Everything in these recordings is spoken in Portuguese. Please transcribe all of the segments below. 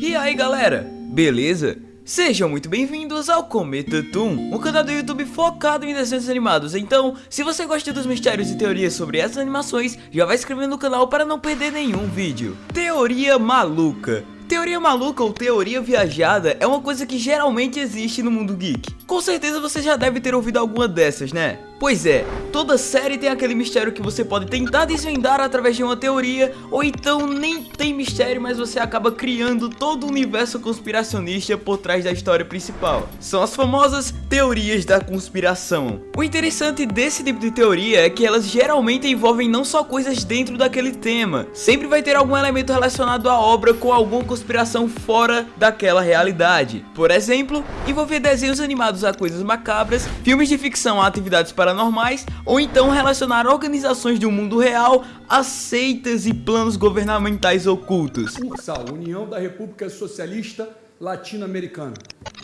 E aí galera, beleza? Sejam muito bem-vindos ao Cometa Toon, um canal do YouTube focado em desenhos animados. Então, se você gosta dos mistérios e teorias sobre essas animações, já vai se inscrevendo no canal para não perder nenhum vídeo. Teoria maluca. Teoria maluca ou teoria viajada é uma coisa que geralmente existe no mundo geek. Com certeza você já deve ter ouvido alguma dessas, né? Pois é, toda série tem aquele mistério que você pode tentar desvendar através de uma teoria, ou então nem tem mistério, mas você acaba criando todo o universo conspiracionista por trás da história principal. São as famosas teorias da conspiração. O interessante desse tipo de teoria é que elas geralmente envolvem não só coisas dentro daquele tema, sempre vai ter algum elemento relacionado à obra com alguma conspiração fora daquela realidade. Por exemplo, envolver desenhos animados a coisas macabras, filmes de ficção a atividades paranormais, ou então relacionar organizações do mundo real a seitas e planos governamentais ocultos. Ursal, União da República Socialista Latino-Americana.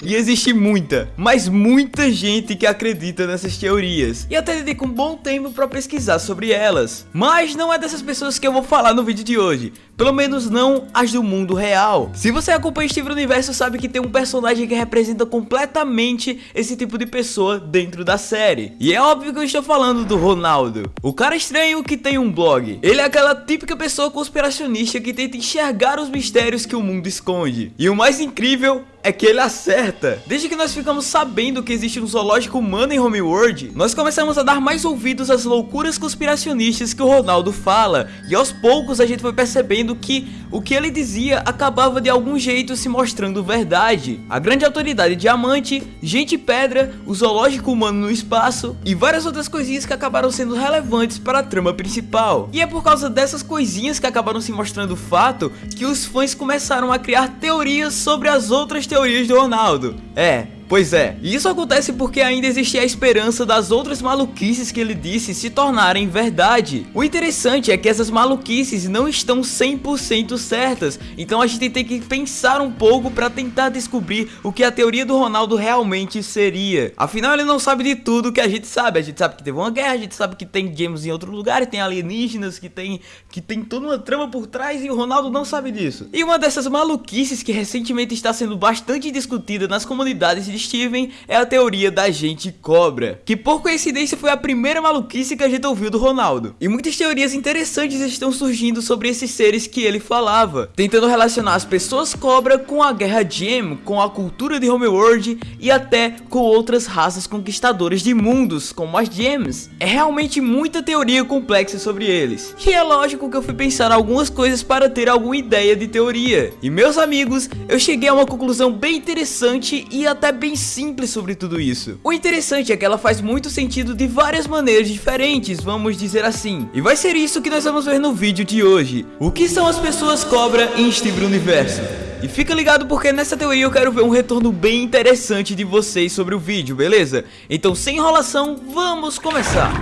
E existe muita, mas muita gente que acredita nessas teorias. E até dedica um bom tempo para pesquisar sobre elas. Mas não é dessas pessoas que eu vou falar no vídeo de hoje. Pelo menos não as do mundo real. Se você acompanha Steven Universo, sabe que tem um personagem que representa completamente esse tipo de pessoa dentro da série. E é óbvio que eu estou falando do Ronaldo. O cara estranho que tem um blog. Ele é aquela típica pessoa conspiracionista que tenta enxergar os mistérios que o mundo esconde. E o mais incrível é que ele acerta. Desde que nós ficamos sabendo que existe um zoológico humano em Homeworld, nós começamos a dar mais ouvidos às loucuras conspiracionistas que o Ronaldo fala, e aos poucos a gente foi percebendo que o que ele dizia acabava de algum jeito se mostrando verdade. A grande autoridade diamante, gente pedra, o zoológico humano no espaço e várias outras coisinhas que acabaram sendo relevantes para a trama principal. E é por causa dessas coisinhas que acabaram se mostrando fato que os fãs começaram a criar teorias sobre as outras teorias do Ronaldo. É, Pois é, isso acontece porque ainda existia a esperança das outras maluquices que ele disse se tornarem verdade. O interessante é que essas maluquices não estão 100% certas, então a gente tem que pensar um pouco para tentar descobrir o que a teoria do Ronaldo realmente seria. Afinal, ele não sabe de tudo que a gente sabe. A gente sabe que teve uma guerra, a gente sabe que tem James em outro lugar, tem alienígenas, que tem, que tem toda uma trama por trás e o Ronaldo não sabe disso. E uma dessas maluquices que recentemente está sendo bastante discutida nas comunidades de Steven é a teoria da gente cobra, que por coincidência foi a primeira maluquice que a gente ouviu do Ronaldo. E muitas teorias interessantes estão surgindo sobre esses seres que ele falava, tentando relacionar as pessoas cobra com a guerra Gem, com a cultura de Homeworld e até com outras raças conquistadoras de mundos, como as Gems. É realmente muita teoria complexa sobre eles. E é lógico que eu fui pensar algumas coisas para ter alguma ideia de teoria. E meus amigos, eu cheguei a uma conclusão bem interessante e até bem simples sobre tudo isso. O interessante é que ela faz muito sentido de várias maneiras diferentes, vamos dizer assim. E vai ser isso que nós vamos ver no vídeo de hoje. O que são as pessoas cobra em Steven Universo? E fica ligado porque nessa teoria eu quero ver um retorno bem interessante de vocês sobre o vídeo, beleza? Então sem enrolação, vamos começar!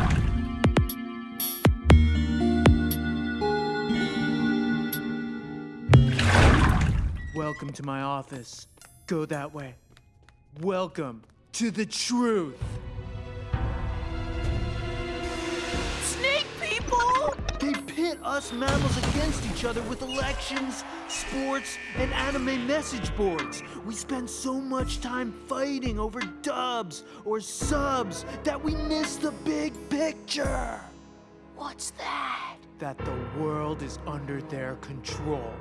Welcome to my office. Go that way. Welcome to the truth. Snake people! They pit us mammals against each other with elections, sports, and anime message boards. We spend so much time fighting over dubs or subs that we miss the big picture. What's that? That the world is under their control.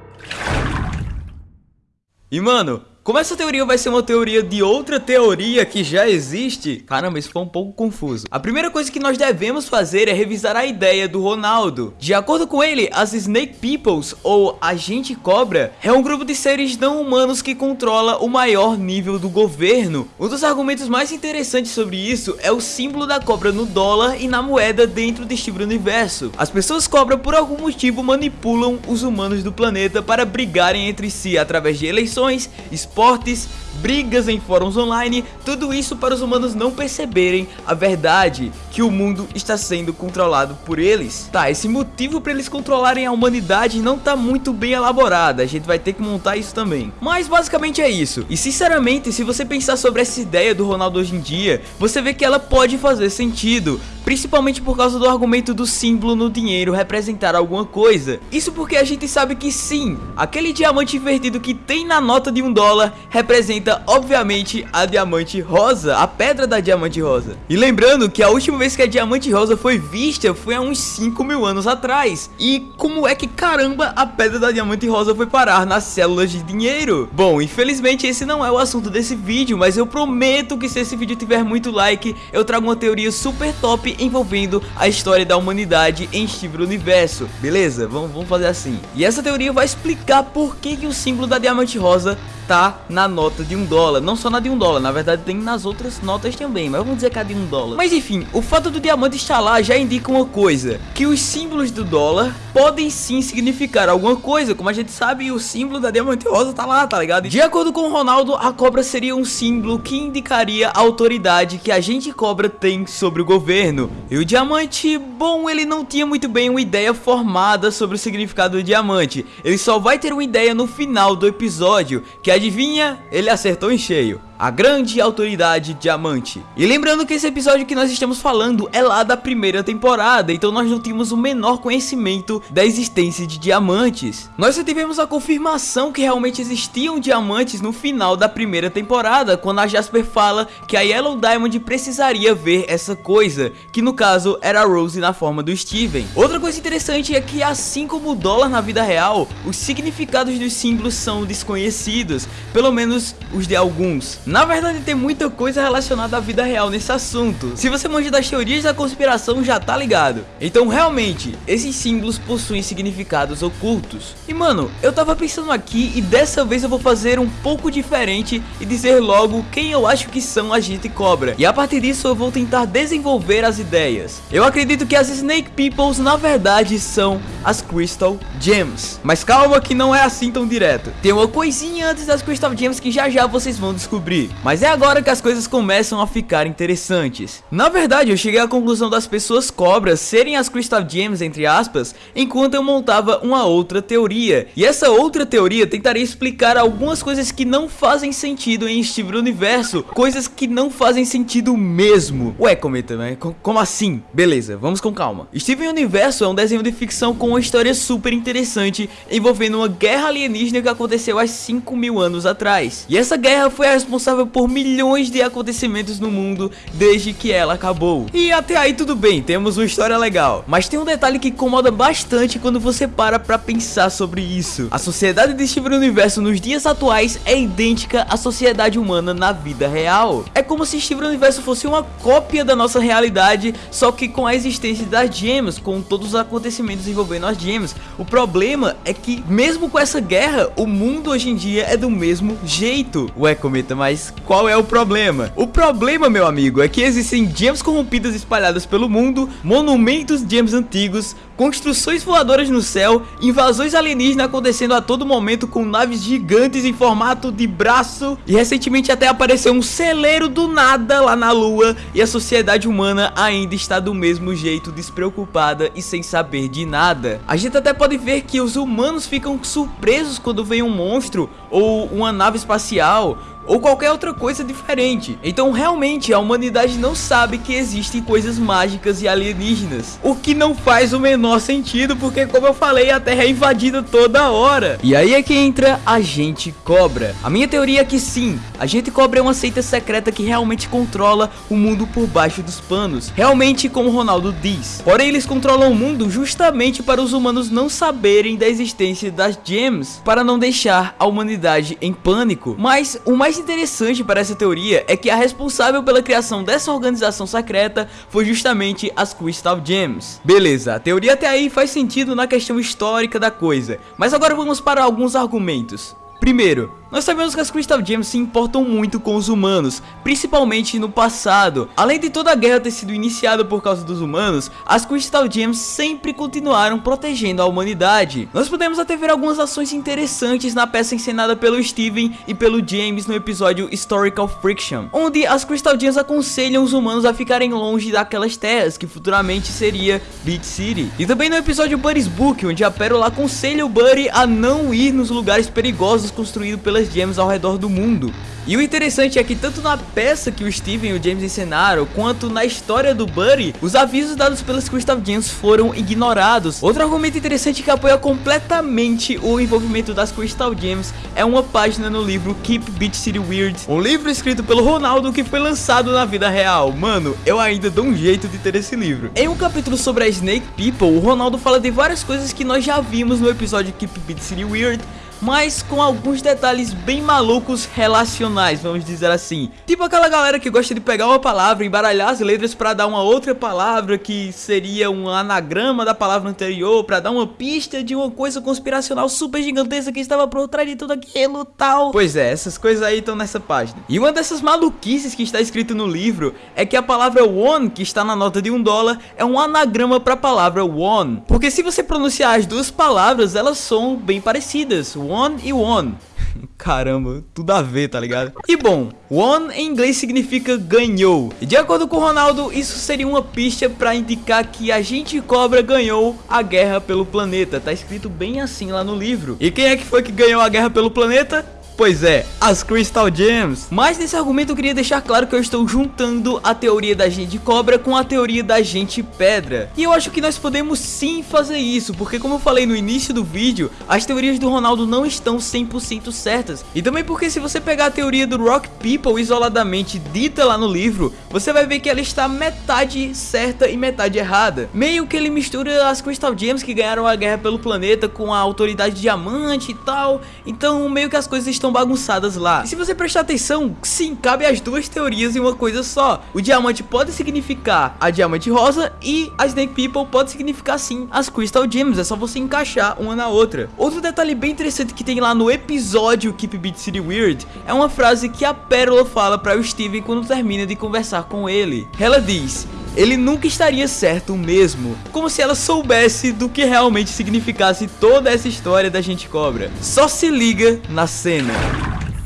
E mano, como essa teoria vai ser uma teoria de outra teoria que já existe, caramba, isso foi um pouco confuso. A primeira coisa que nós devemos fazer é revisar a ideia do Ronaldo. De acordo com ele, as Snake Peoples, ou Agente Cobra, é um grupo de seres não humanos que controla o maior nível do governo. Um dos argumentos mais interessantes sobre isso é o símbolo da cobra no dólar e na moeda dentro do Steven Universo. As pessoas cobra por algum motivo manipulam os humanos do planeta para brigarem entre si através de eleições, teleportes, brigas em fóruns online, tudo isso para os humanos não perceberem a verdade, que o mundo está sendo controlado por eles. Tá, esse motivo para eles controlarem a humanidade não tá muito bem elaborado, a gente vai ter que montar isso também. Mas basicamente é isso, e sinceramente, se você pensar sobre essa ideia do Ronaldo hoje em dia, você vê que ela pode fazer sentido, principalmente por causa do argumento do símbolo no dinheiro representar alguma coisa. Isso porque a gente sabe que sim, aquele diamante invertido que tem na nota de um dólar representa representa, obviamente, a diamante rosa, a pedra da diamante rosa. E lembrando que a última vez que a diamante rosa foi vista foi há uns 5 mil anos atrás. E como é que caramba a pedra da diamante rosa foi parar nas células de dinheiro? Bom, infelizmente esse não é o assunto desse vídeo, mas eu prometo que se esse vídeo tiver muito like, eu trago uma teoria super top envolvendo a história da humanidade em Steve Universo. Beleza? Vamos, vamos fazer assim. E essa teoria vai explicar por que, que o símbolo da diamante rosa tá na nota de um dólar. Não só na de um dólar, na verdade tem nas outras notas também, mas vamos dizer que a de um dólar. Mas enfim, o fato do diamante estar lá já indica uma coisa, que os símbolos do dólar podem sim significar alguma coisa, como a gente sabe, o símbolo da diamante rosa tá lá, tá ligado? De acordo com o Ronaldo, a cobra seria um símbolo que indicaria a autoridade que a gente cobra tem sobre o governo. E o diamante, bom, ele não tinha muito bem uma ideia formada sobre o significado do diamante. Ele só vai ter uma ideia no final do episódio, que a adivinha? Ele acertou em cheio a grande autoridade diamante. E lembrando que esse episódio que nós estamos falando é lá da primeira temporada, então nós não tínhamos o menor conhecimento da existência de diamantes. Nós só tivemos a confirmação que realmente existiam diamantes no final da primeira temporada, quando a Jasper fala que a Yellow Diamond precisaria ver essa coisa, que no caso era a Rose na forma do Steven. Outra coisa interessante é que assim como o dólar na vida real, os significados dos símbolos são desconhecidos, pelo menos os de alguns. Na verdade tem muita coisa relacionada à vida real nesse assunto. Se você manja das teorias da conspiração já tá ligado. Então realmente, esses símbolos possuem significados ocultos. E mano, eu tava pensando aqui e dessa vez eu vou fazer um pouco diferente e dizer logo quem eu acho que são a gente cobra. E a partir disso eu vou tentar desenvolver as ideias. Eu acredito que as Snake Peoples na verdade são as Crystal Gems. Mas calma que não é assim tão direto. Tem uma coisinha antes das Crystal Gems que já já vocês vão descobrir mas é agora que as coisas começam a ficar interessantes. Na verdade, eu cheguei à conclusão das pessoas cobras serem as Crystal Gems, entre aspas, enquanto eu montava uma outra teoria. E essa outra teoria tentaria explicar algumas coisas que não fazem sentido em Steve Universo, coisas que não fazem sentido mesmo. Ué, cometa, né? Como assim? Beleza, vamos com calma. Steven Universo é um desenho de ficção com uma história super interessante envolvendo uma guerra alienígena que aconteceu há 5 mil anos atrás. E essa guerra foi a responsável responsável por milhões de acontecimentos no mundo desde que ela acabou. E até aí tudo bem, temos uma história legal. Mas tem um detalhe que incomoda bastante quando você para pra pensar sobre isso. A sociedade de Steven Universo nos dias atuais é idêntica à sociedade humana na vida real. É como se Steven Universo fosse uma cópia da nossa realidade, só que com a existência das gems, com todos os acontecimentos envolvendo as gems. O problema é que, mesmo com essa guerra, o mundo hoje em dia é do mesmo jeito. Ué, Cometa, mas mas qual é o problema? O problema, meu amigo, é que existem gems corrompidas espalhadas pelo mundo, monumentos de gems antigos, construções voadoras no céu, invasões alienígenas acontecendo a todo momento com naves gigantes em formato de braço e recentemente até apareceu um celeiro do nada lá na lua e a sociedade humana ainda está do mesmo jeito despreocupada e sem saber de nada. A gente até pode ver que os humanos ficam surpresos quando vem um monstro ou uma nave espacial ou qualquer outra coisa diferente. Então realmente a humanidade não sabe que existem coisas mágicas e alienígenas, o que não faz o menor sentido porque como eu falei a Terra é invadida toda hora. E aí é que entra a gente cobra. A minha teoria é que sim, a gente cobra é uma seita secreta que realmente controla o mundo por baixo dos panos, realmente como Ronaldo diz. Porém eles controlam o mundo justamente para os humanos não saberem da existência das gems, para não deixar a humanidade em pânico. Mas o mais interessante para essa teoria é que a responsável pela criação dessa organização secreta foi justamente as Crystal Gems. Beleza, a teoria até aí faz sentido na questão histórica da coisa, mas agora vamos para alguns argumentos. Primeiro, Nós sabemos que as Crystal Gems se importam muito com os humanos, principalmente no passado. Além de toda a guerra ter sido iniciada por causa dos humanos, as Crystal Gems sempre continuaram protegendo a humanidade. Nós podemos até ver algumas ações interessantes na peça encenada pelo Steven e pelo James no episódio Historical Friction, onde as Crystal Gems aconselham os humanos a ficarem longe daquelas terras, que futuramente seria Beat City. E também no episódio Buddy's Book, onde a Pérola aconselha o Buddy a não ir nos lugares perigosos construídos pelas gems ao redor do mundo. E o interessante é que tanto na peça que o Steven e o James encenaram, quanto na história do Buddy, os avisos dados pelas Crystal Gems foram ignorados. Outro argumento interessante que apoia completamente o envolvimento das Crystal Gems é uma página no livro Keep Beach City Weird, um livro escrito pelo Ronaldo que foi lançado na vida real. Mano, eu ainda dou um jeito de ter esse livro. Em um capítulo sobre a Snake People, o Ronaldo fala de várias coisas que nós já vimos no episódio Keep Beach City Weird, mas com alguns detalhes bem malucos relacionais, vamos dizer assim. Tipo aquela galera que gosta de pegar uma palavra, embaralhar as letras para dar uma outra palavra que seria um anagrama da palavra anterior, para dar uma pista de uma coisa conspiracional super gigantesca que estava por trás de tudo aquilo tal. Pois é, essas coisas aí estão nessa página. E uma dessas maluquices que está escrito no livro é que a palavra one, que está na nota de um dólar, é um anagrama para a palavra one. Porque se você pronunciar as duas palavras, elas são bem parecidas one e one. Caramba, tudo a ver, tá ligado? E bom, one em inglês significa ganhou. De acordo com Ronaldo, isso seria uma pista para indicar que a gente cobra ganhou a guerra pelo planeta. Tá escrito bem assim lá no livro. E quem é que foi que ganhou a guerra pelo planeta? Pois é, as Crystal Gems. Mas nesse argumento eu queria deixar claro que eu estou juntando a teoria da gente cobra com a teoria da gente pedra. E eu acho que nós podemos sim fazer isso, porque como eu falei no início do vídeo, as teorias do Ronaldo não estão 100% certas. E também porque se você pegar a teoria do Rock People isoladamente dita lá no livro, você vai ver que ela está metade certa e metade errada. Meio que ele mistura as Crystal Gems que ganharam a guerra pelo planeta com a autoridade diamante e tal. Então meio que as coisas estão bagunçadas lá. E se você prestar atenção, sim, cabe as duas teorias em uma coisa só. O diamante pode significar a diamante rosa e a Snake People pode significar sim as Crystal Gems. É só você encaixar uma na outra. Outro detalhe bem interessante que tem lá no episódio Keep Beat City Weird é uma frase que a Pérola fala para o Steven quando termina de conversar com ele. Ela diz: ele nunca estaria certo mesmo. Como se ela soubesse do que realmente significasse toda essa história da gente cobra. Só se liga na cena.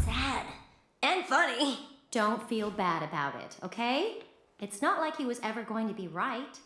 Sad and funny. Don't feel bad about it, okay? It's not like he was ever going to be right.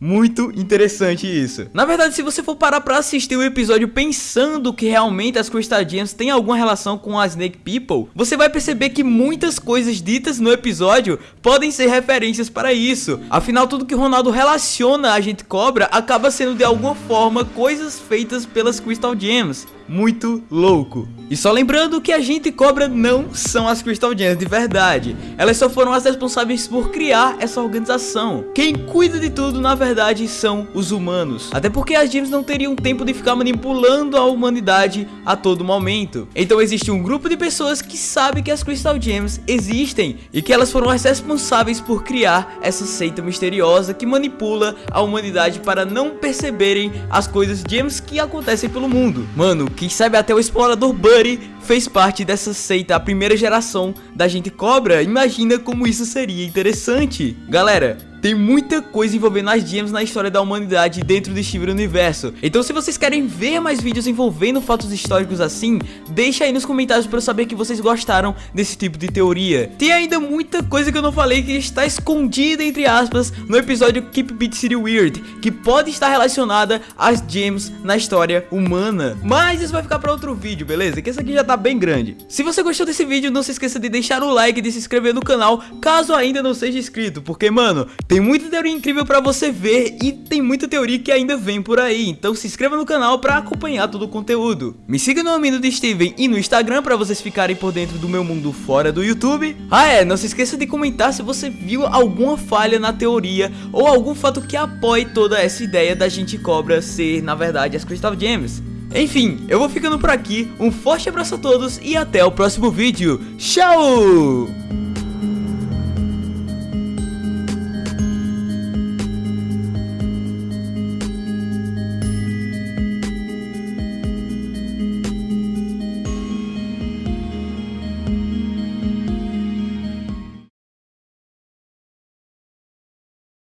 Muito interessante isso. Na verdade, se você for parar pra assistir o episódio pensando que realmente as Crystal Gems têm alguma relação com a Snake People, você vai perceber que muitas coisas ditas no episódio podem ser referências para isso. Afinal, tudo que Ronaldo relaciona a gente cobra acaba sendo de alguma forma coisas feitas pelas Crystal Gems muito louco. E só lembrando que a gente cobra não são as Crystal Gems de verdade. Elas só foram as responsáveis por criar essa organização. Quem cuida de tudo, na verdade, são os humanos. Até porque as Gems não teriam tempo de ficar manipulando a humanidade a todo momento. Então existe um grupo de pessoas que sabe que as Crystal Gems existem e que elas foram as responsáveis por criar essa seita misteriosa que manipula a humanidade para não perceberem as coisas Gems que acontecem pelo mundo. Mano, quem sabe até o explorador Buddy fez parte dessa seita, a primeira geração da gente cobra. Imagina como isso seria interessante. Galera, tem muita coisa envolvendo as gems na história da humanidade dentro do Steven Universo. Então se vocês querem ver mais vídeos envolvendo fatos históricos assim, deixa aí nos comentários para eu saber que vocês gostaram desse tipo de teoria. Tem ainda muita coisa que eu não falei que está escondida entre aspas no episódio Keep Beat City Weird, que pode estar relacionada às gems na história humana. Mas isso vai ficar para outro vídeo, beleza? Que esse aqui já tá bem grande. Se você gostou desse vídeo, não se esqueça de deixar o like e de se inscrever no canal, caso ainda não seja inscrito, porque mano, tem muita teoria incrível pra você ver e tem muita teoria que ainda vem por aí, então se inscreva no canal pra acompanhar todo o conteúdo. Me siga no Amino de Steven e no Instagram pra vocês ficarem por dentro do meu mundo fora do YouTube. Ah é, não se esqueça de comentar se você viu alguma falha na teoria ou algum fato que apoie toda essa ideia da gente cobra ser, na verdade, as Crystal Gems. Enfim, eu vou ficando por aqui, um forte abraço a todos e até o próximo vídeo. Tchau!